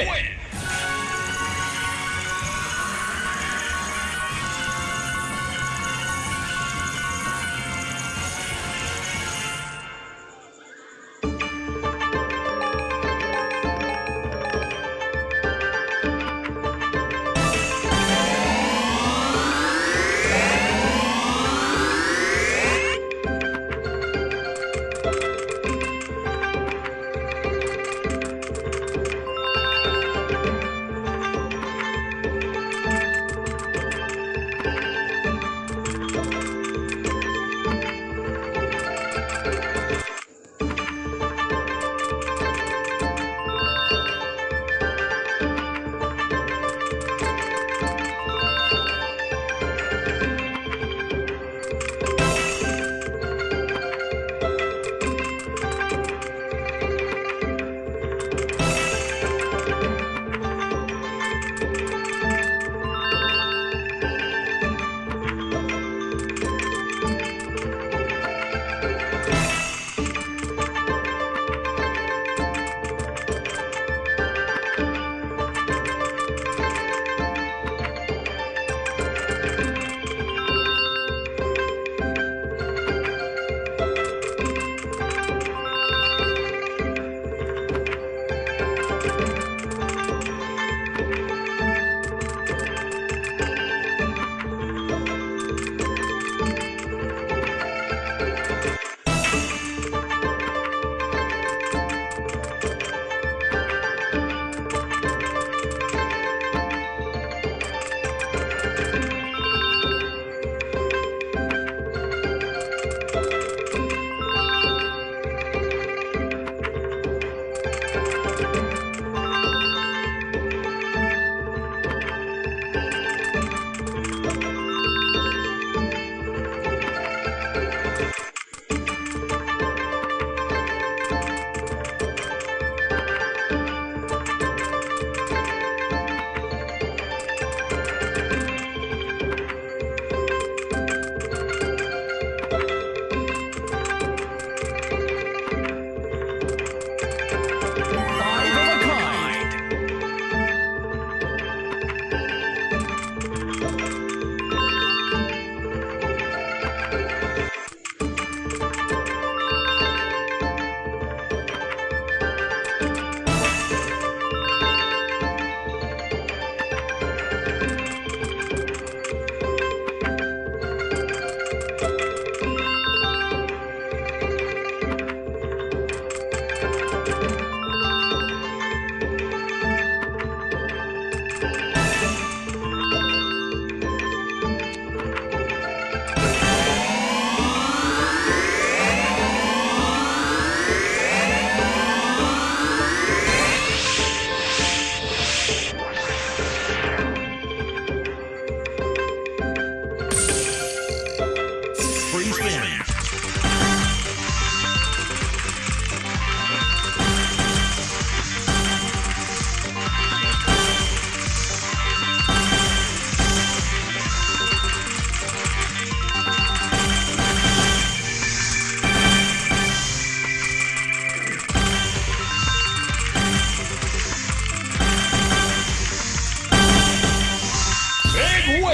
최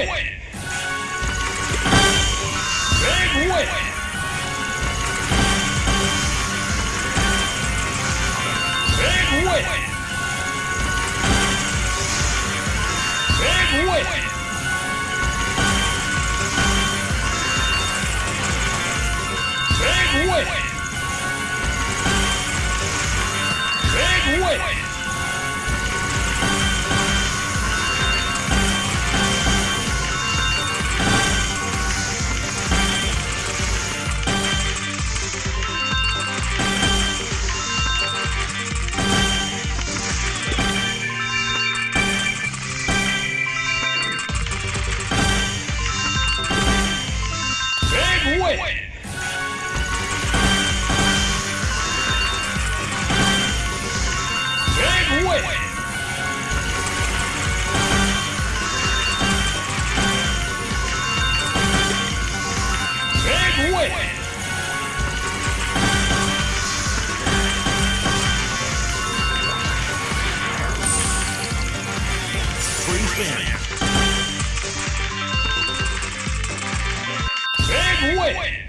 会。Big win!